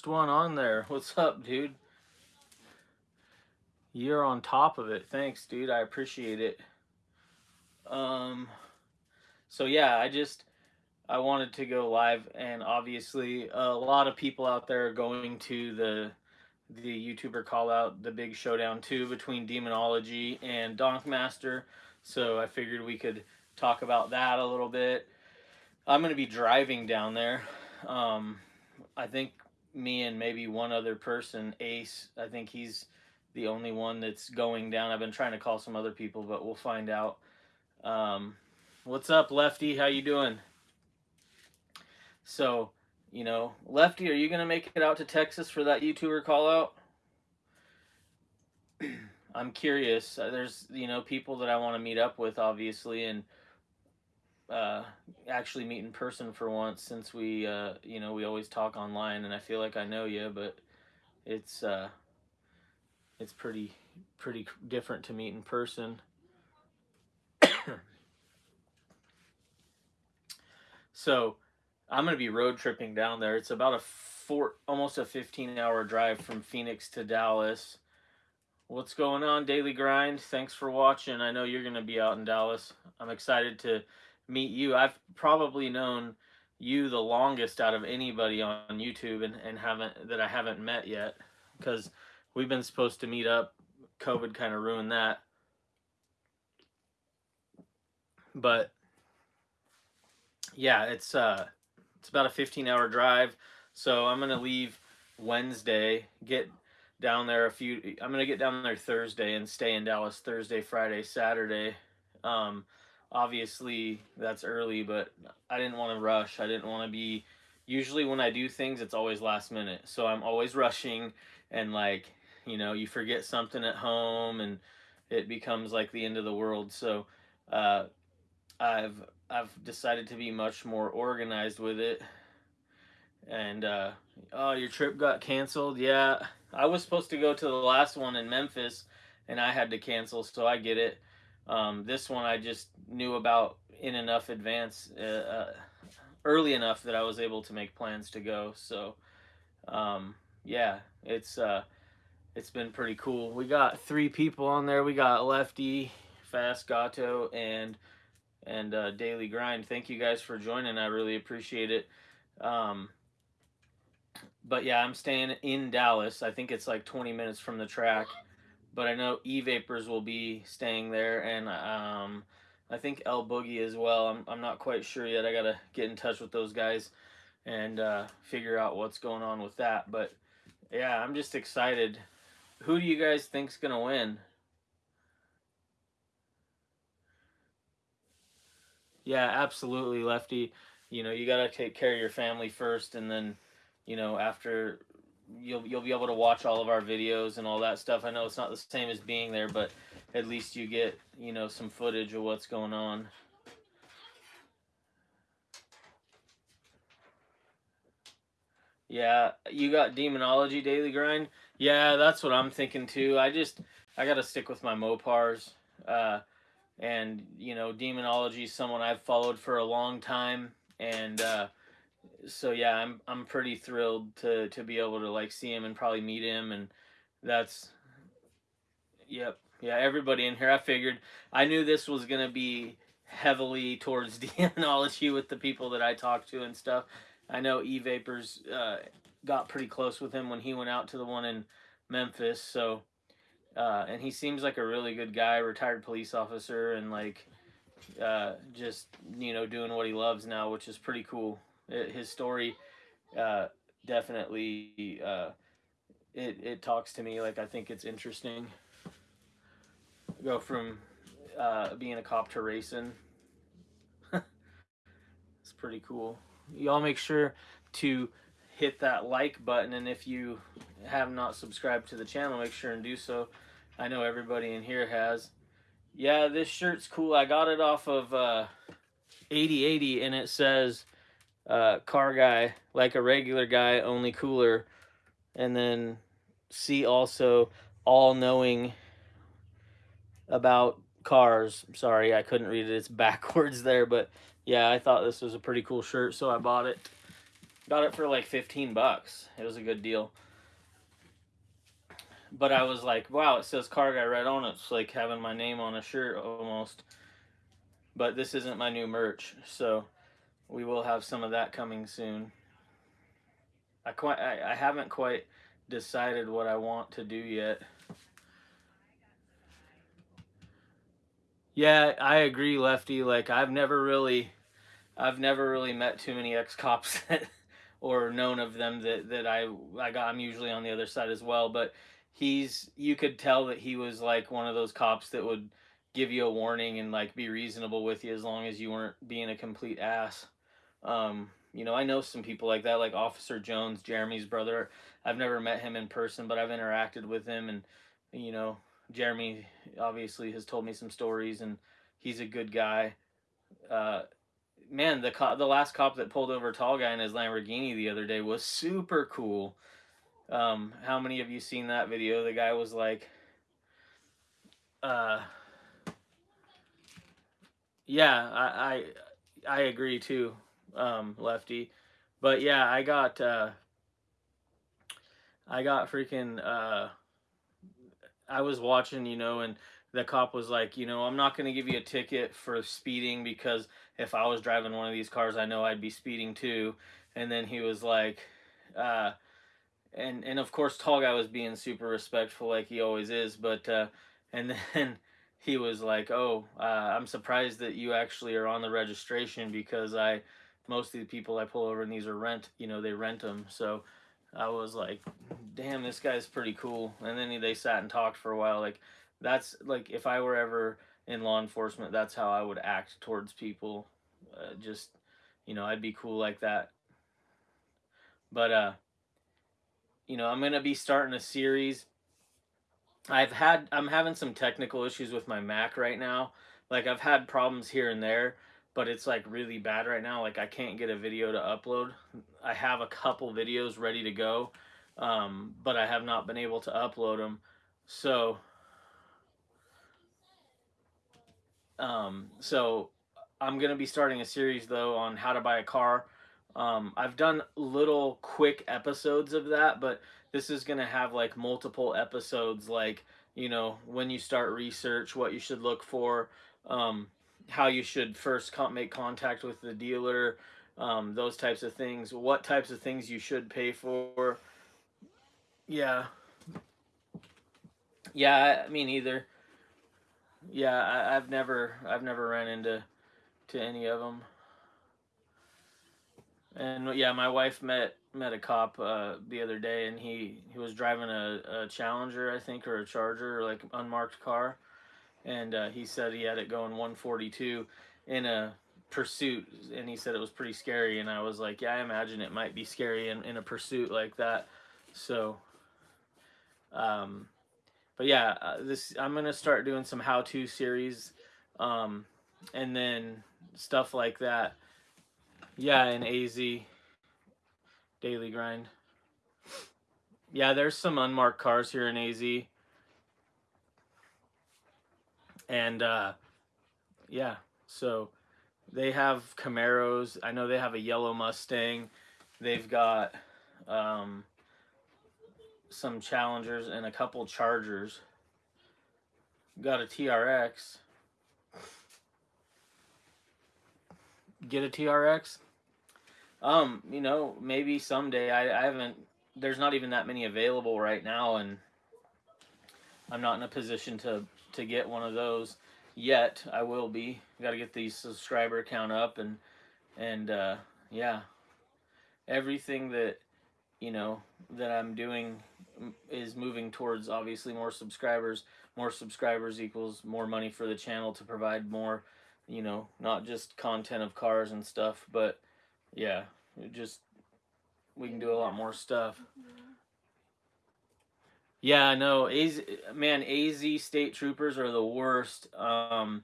first one on there. What's up, dude? You're on top of it. Thanks, dude. I appreciate it. Um, so yeah, I just I wanted to go live, and obviously a lot of people out there are going to the the YouTuber call out the big showdown too between Demonology and Donkmaster. So I figured we could talk about that a little bit. I'm going to be driving down there. Um, I think me and maybe one other person, Ace, I think he's the only one that's going down. I've been trying to call some other people, but we'll find out. Um, what's up, Lefty? How you doing? So, you know, Lefty, are you to make it out to Texas for that YouTuber call out? I'm curious. Uh, there's, you know, people that I want to meet up with, obviously, and uh, actually meet in person for once since we, uh, you know, we always talk online and I feel like I know you, but it's, uh, it's pretty, pretty different to meet in person. so I'm going to be road tripping down there. It's about a four, almost a 15 hour drive from Phoenix to Dallas. What's going on, Daily Grind? Thanks for watching. I know you're going to be out in Dallas. I'm excited to meet you. I've probably known you the longest out of anybody on YouTube and, and haven't that I haven't met yet because we've been supposed to meet up. COVID kind of ruined that. But yeah, it's uh it's about a 15 hour drive. So I'm going to leave Wednesday, get down there a few I'm going to get down there Thursday and stay in Dallas Thursday, Friday, Saturday. Um obviously that's early, but I didn't want to rush. I didn't want to be. Usually when I do things, it's always last minute, so I'm always rushing, and like you know, you forget something at home, and it becomes like the end of the world. So uh, I've I've decided to be much more organized with it. And uh, oh, your trip got canceled. Yeah, I was supposed to go to the last one in Memphis, and I had to cancel, so I get it. Um, this one I just knew about in enough advance, uh, uh, early enough that I was able to make plans to go. So, um, yeah, it's uh, it's been pretty cool. We got three people on there. We got Lefty, Fast Gato, and and uh, Daily Grind. Thank you guys for joining. I really appreciate it. Um, but yeah, I'm staying in Dallas. I think it's like 20 minutes from the track but I know E Vapors will be staying there, and um, I think El Boogie as well. I'm I'm not quite sure yet. I gotta get in touch with those guys and uh, figure out what's going on with that. But yeah, I'm just excited. Who do you guys think's gonna win? Yeah, absolutely, Lefty. You know, you gotta take care of your family first, and then, you know, after you'll you'll be able to watch all of our videos and all that stuff. I know it's not the same as being there, but at least you get you know some footage of what's going on. Yeah, you got demonology daily grind. Yeah, that's what I'm thinking too. I just I got to stick with my Mopars. Uh, and you know, demonology is someone I've followed for a long time, and uh, so yeah, I'm I'm pretty thrilled to to be able to like see him and probably meet him, and that's yep yeah everybody in here. I figured I knew this was gonna be heavily towards demonology with the people that I talked to and stuff. I know E Vapors uh, got pretty close with him when he went out to the one in Memphis, so. Uh, and he seems like a really good guy, retired police officer, and like uh, just you know doing what he loves now, which is pretty cool. His story uh, definitely uh, it it talks to me. Like I think it's interesting. Go from uh, being a cop to racing. it's pretty cool. Y'all make sure to hit that like button, and if you have not subscribed to the channel, make sure and do so. I know everybody in here has. Yeah, this shirt's cool. I got it off of uh, 8080, and it says uh, car guy, like a regular guy, only cooler. And then see also all knowing about cars. Sorry, I couldn't read it. It's backwards there, but yeah, I thought this was a pretty cool shirt, so I bought it. Got it for like 15 bucks. It was a good deal. But I was like, wow, it says car guy right on it. It's like having my name on a shirt almost. But this isn't my new merch, so we will have some of that coming soon. I quite I, I haven't quite decided what I want to do yet. Yeah, I agree, Lefty. Like I've never really I've never really met too many ex cops or known of them that, that I I got I'm usually on the other side as well, but he's you could tell that he was like one of those cops that would give you a warning and like be reasonable with you as long as you weren't being a complete ass. Um, you know, I know some people like that, like Officer Jones, Jeremy's brother. I've never met him in person, but I've interacted with him, and you know, Jeremy obviously has told me some stories, and he's a good guy. Uh, man, the cop, the last cop that pulled over tall guy in his Lamborghini the other day was super cool. Um, how many of you seen that video? The guy was like, uh, yeah, I, I, I agree too, um, Lefty. But yeah, I got, uh, I got freaking, uh, I was watching, you know, and the cop was like, you know, I'm not going to give you a ticket for speeding because if I was driving one of these cars, I know I'd be speeding too. And then he was like, uh, and and of course, tall guy was being super respectful like he always is. But uh, and then he was like, oh, uh, I'm surprised that you actually are on the registration because I most of the people I pull over and these are rent, you know, they rent them. So I was like, damn, this guy's pretty cool. And then they sat and talked for a while. Like that's like if I were ever in law enforcement, that's how I would act towards people. Uh, just you know, I'd be cool like that. But uh, you know, I'm gonna be starting a series. I've had I'm having some technical issues with my Mac right now. Like I've had problems here and there, but it's like really bad right now. Like I can't get a video to upload. I have a couple videos ready to go, um, but I have not been able to upload them. So Um, so I'm going to be starting a series though on how to buy a car. Um, I've done little quick episodes of that, but this is going to have like multiple episodes, like, you know, when you start research, what you should look for, um, how you should first make contact with the dealer, um, those types of things, what types of things you should pay for. Yeah. Yeah, I mean, either. Yeah, I, I've never I've never ran into to any of them. And yeah, my wife met met a cop uh, the other day, and he he was driving a, a Challenger, I think, or a Charger, like unmarked car, and uh, he said he had it going 142 in a pursuit, and he said it was pretty scary. And I was like, yeah, I imagine it might be scary in, in a pursuit like that. So, um, but yeah, uh, this I'm gonna start doing some how-to series, um, and then stuff like that. Yeah, in AZ daily grind. Yeah, there's some unmarked cars here in AZ, and uh, yeah, so they have Camaros. I know they have a yellow Mustang. They've got um, some Challengers and a couple Chargers. Got a TRX. Get a TRX? Um, you know, maybe someday. I, I haven't, there's not even that many available right now, and I'm not in a position to, to get one of those yet. I will be. Got to get the subscriber count up, and, and, uh, yeah. Everything that you know that I'm doing is moving towards obviously more subscribers. More subscribers equals more money for the channel to provide more, you know, not just content of cars and stuff, but yeah, just we can do a lot more stuff. Yeah, know. AZ, man, AZ state troopers are the worst. Um,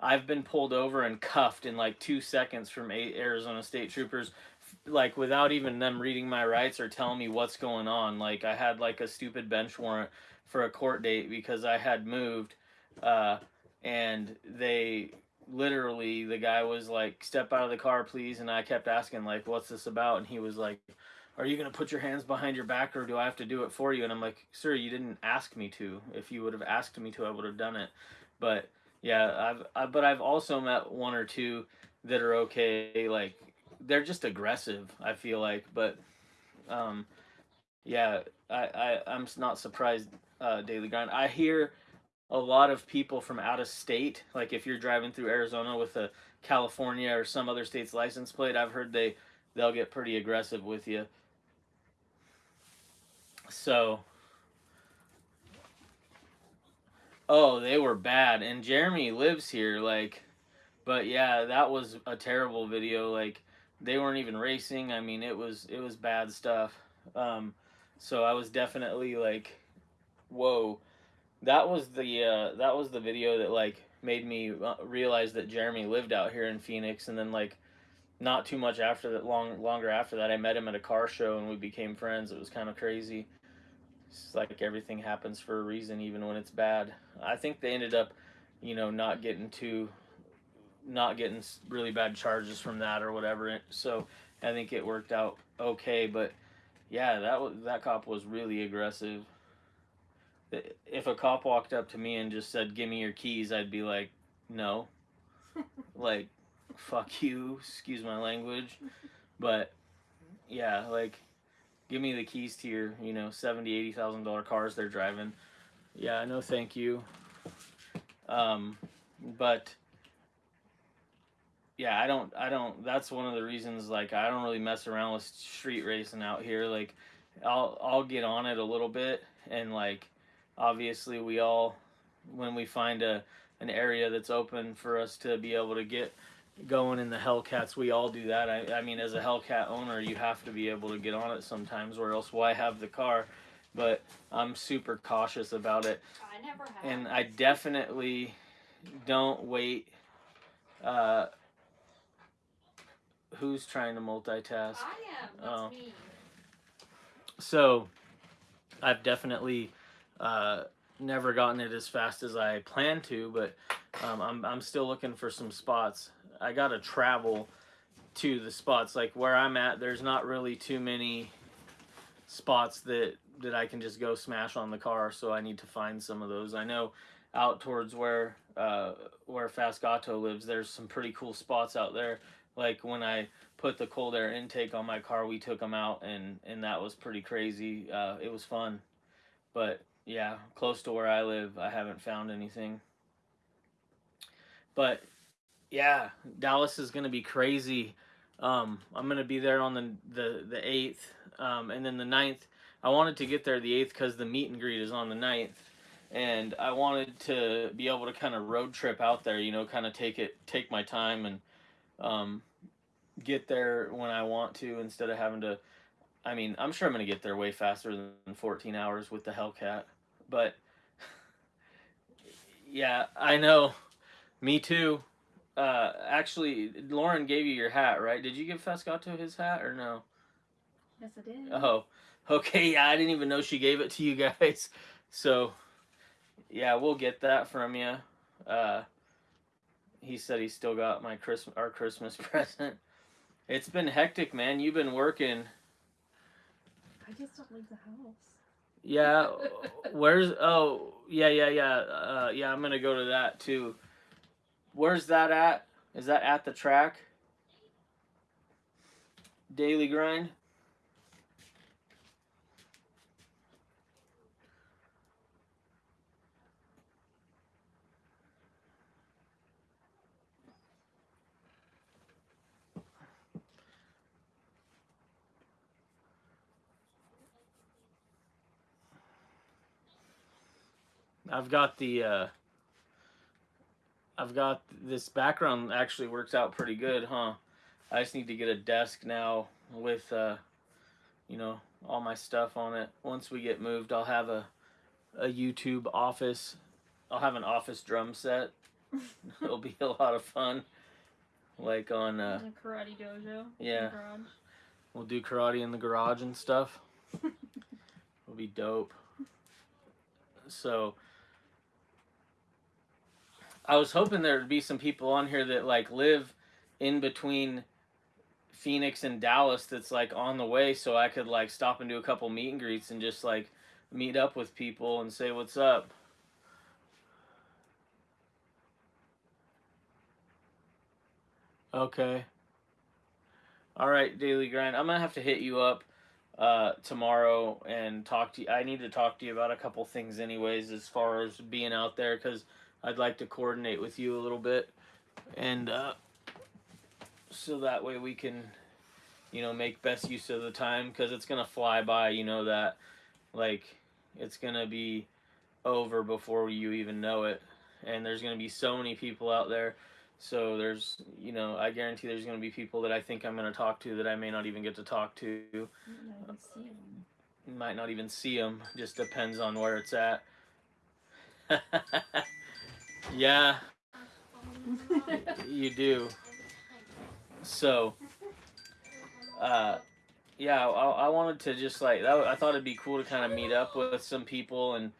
I've been pulled over and cuffed in like two seconds from Arizona state troopers like without even them reading my rights or telling me what's going on. Like I had like a stupid bench warrant for a court date because I had moved, uh, and they literally the guy was like step out of the car please and i kept asking like what's this about and he was like are you going to put your hands behind your back or do i have to do it for you? And i'm like sir you didn't ask me to. If you would have asked me to i would have done it. But yeah i've I, but i've also met one or two that are okay like they're just aggressive i feel like. But um yeah i, I i'm not surprised uh daily grind. I hear a lot of people from out of state like if you're driving through arizona with a california or some other state's license plate i've heard they they'll get pretty aggressive with you so oh they were bad. And jeremy lives here like but yeah that was a terrible video. Like they weren't even racing. I mean it was it was bad stuff. Um so i was definitely like whoa. That was the uh, that was the video that like made me uh, realize that Jeremy lived out here in Phoenix, and then like not too much after that, long longer after that, I met him at a car show and we became friends. It was kind of crazy. It's like everything happens for a reason, even when it's bad. I think they ended up, you know, not getting too, not getting really bad charges from that or whatever. So I think it worked out okay. But yeah, that was that cop was really aggressive if a cop walked up to me and just said, "Give me your keys," I'd be like, "No." like, fuck you, excuse my language. But yeah, like give me the keys to your, you know, seventy, eighty thousand dollar cars they're driving. Yeah, no thank you. Um but yeah, I don't I don't that's one of the reasons like I don't really mess around with street racing out here. Like I'll I'll get on it a little bit and like obviously we all when we find a an area that's open for us to be able to get going in the Hellcats, we all do that. I, I mean, as a Hellcat owner, you have to be able to get on it sometimes, or else why have the car? But I'm super cautious about it. I never have. And I definitely don't wait. Uh, who's trying to multitask? I am. Oh. me. So, I've definitely uh, never gotten it as fast as I planned to, but um, I'm I'm still looking for some spots. I gotta travel to the spots like where I'm at. There's not really too many spots that that I can just go smash on the car, so I need to find some of those. I know out towards where uh, where Fast Gato lives, there's some pretty cool spots out there. Like when I put the cold air intake on my car, we took them out, and and that was pretty crazy. Uh, it was fun, but yeah, close to where I live, I haven't found anything. But yeah, Dallas is gonna be crazy. Um, I'm gonna be there on the the the eighth, um, and then the 9th. I wanted to get there the eighth because the meet and greet is on the 9th, and I wanted to be able to kind of road trip out there. You know, kind of take it, take my time, and um, get there when I want to instead of having to. I mean, I'm sure I'm gonna get there way faster than 14 hours with the Hellcat, but yeah, I know. Me too. Uh, actually, Lauren gave you your hat, right? Did you give Fast Gato his hat or no? Yes, I did. Oh, okay. Yeah, I didn't even know she gave it to you guys. So, yeah, we'll get that from you. Uh, he said he still got my Christmas, our Christmas present. It's been hectic, man. You've been working. I just don't leave the house. Yeah. Where's? Oh, yeah, yeah, yeah. Uh, yeah, I'm gonna go to that too. Where's that at? Is that at the track? Daily grind. I've got the uh I've got this background actually works out pretty good, huh? I just need to get a desk now with uh you know, all my stuff on it. Once we get moved, I'll have a a YouTube office. I'll have an office drum set. It'll be a lot of fun. Like on uh karate dojo. yeah. We'll do karate in the garage and stuff. It'll be dope. So I was hoping there'd be some people on here that like live in between Phoenix and Dallas that's like on the way so I could like stop and do a couple meet and greets and just like meet up with people and say what's up. Okay. All right, daily grind. I'm gonna have to hit you up uh, tomorrow and talk to you. I need to talk to you about a couple things, anyways, as far as being out there, because I'd like to coordinate with you a little bit, and uh, so that way we can, you know, make best use of the time, because it's gonna fly by. You know that, like, it's gonna be over before you even know it, and there's gonna be so many people out there so there's, you know, I guarantee there's going to be people that I think I'm going to talk to that I may not even get to talk to. You. Might not even see them. Just depends on where it's at. yeah, you do. So, uh, yeah, I, I wanted to just like that. I thought it'd be cool to kind of meet up with some people and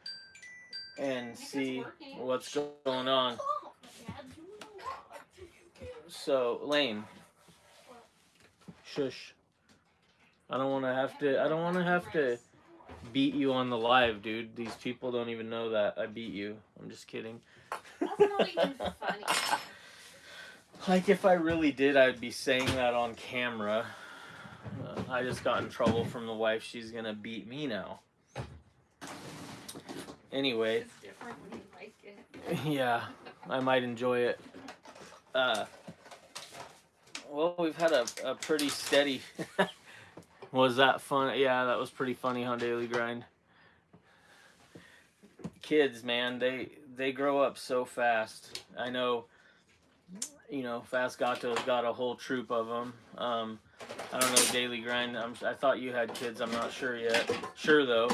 and see what's going on. So, Lane. Shush. I don't want to have to. I don't want to have to beat you on the live, dude. These people don't even know that I beat you. I'm just kidding. That's not even funny. Like if I really did, I'd be saying that on camera. Uh, I just got in trouble from the wife. She's gonna beat me now. Anyway, It's different when you like it. yeah, I might enjoy it. Uh, well, we've had a, a pretty steady. was that fun? Yeah, that was pretty funny on Daily Grind. Kids, man, they they grow up so fast. I know. You know, Fast Gato's got a whole troop of them. Um, I don't know Daily Grind. I'm, I thought you had kids. I'm not sure yet. Sure though.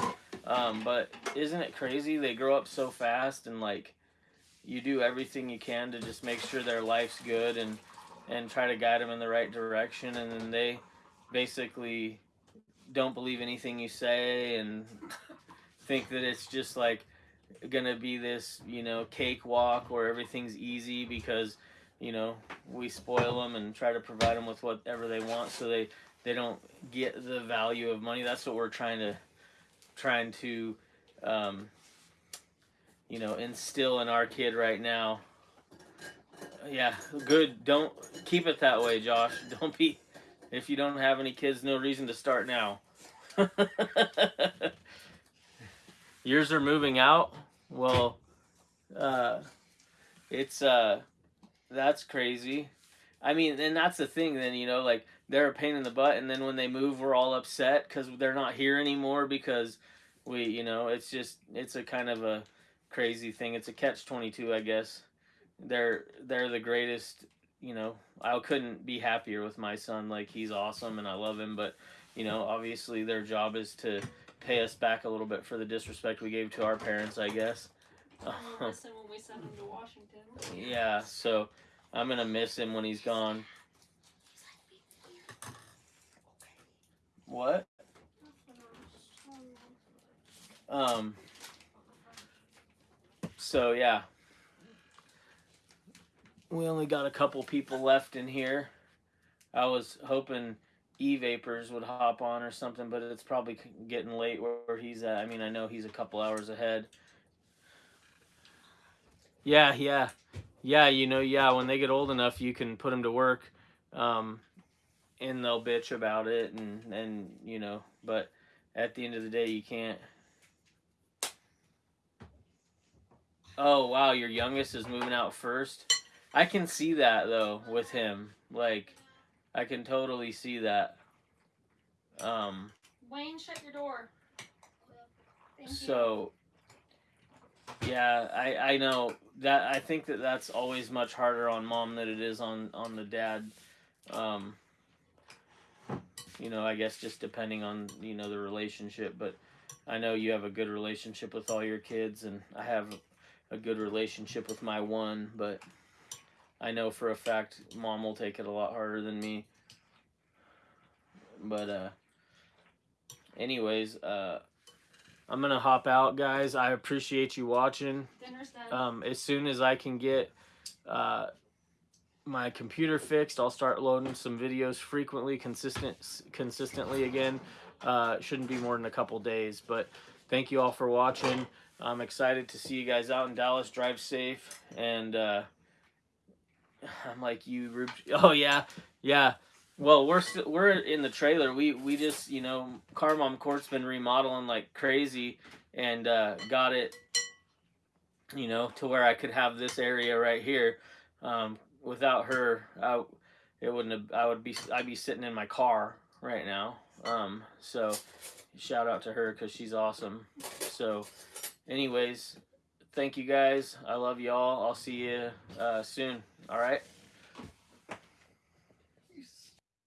Um, but isn't it crazy? They grow up so fast and like you do everything you can to just make sure their life's good and and try to guide them in the right direction and then they basically don't believe anything you say and think that it's just like gonna be this you know cakewalk where everything's easy because you know we spoil them and try to provide them with whatever they want so they they don't get the value of money that's what we're trying to trying to um, you know, instill in our kid right now. Yeah, good. Don't keep it that way, Josh. Don't be. If you don't have any kids, no reason to start now. Yours are moving out. Well, uh, it's uh, that's crazy. I mean, and that's the thing. Then you know, like they're a pain in the butt, and then when they move, we're all upset because they're not here anymore because we, you know, it's just it's a kind of a crazy thing. It's a catch twenty two, I guess. They're they're the greatest. You know, I couldn't be happier with my son. Like he's awesome, and I love him. But you know, obviously their job is to pay us back a little bit for the disrespect we gave to our parents. I guess. We'll listen when we send him to Washington. yeah. So I'm gonna miss him when he's gone. What? Um. So yeah, we only got a couple people left in here. I was hoping E Vapors would hop on or something, but it's probably getting late where, where he's at. I mean, I know he's a couple hours ahead. Yeah, yeah, yeah. You know, yeah. When they get old enough, you can put them to work, um, and they'll bitch about it, and and you know, but at the end of the day, you can't. Oh wow, your youngest is moving out first. I can see that though with him. Like, I can totally see that. Um. Wayne, shut your door. Thank you. So. Yeah, I I know that I think that that's always much harder on mom than it is on on the dad. Um. You know, I guess just depending on you know the relationship, but I know you have a good relationship with all your kids, and I have a good relationship with my one, but I know for a fact mom will take it a lot harder than me. But uh anyways, uh I'm gonna hop out, guys. I appreciate you watching. Dinner's done. Um, as soon as I can get uh, my computer fixed, I'll start loading some videos frequently, consistent, consistently again. Uh, shouldn't be more than a couple days, but thank you all for watching. I'm excited to see you guys out in Dallas. Drive safe, and uh, I'm like you. Rube- Oh yeah, yeah. Well, we're we're in the trailer. We we just you know, Car Mom Court's been remodeling like crazy, and uh, got it you know, to where I could have this area right here. Um, without her, I, it wouldn't have. I would be. I'd be sitting in my car right now. Um, so, shout out to her because she's awesome. So, anyways, thank you guys. I love y'all. I'll see you uh, soon. All right.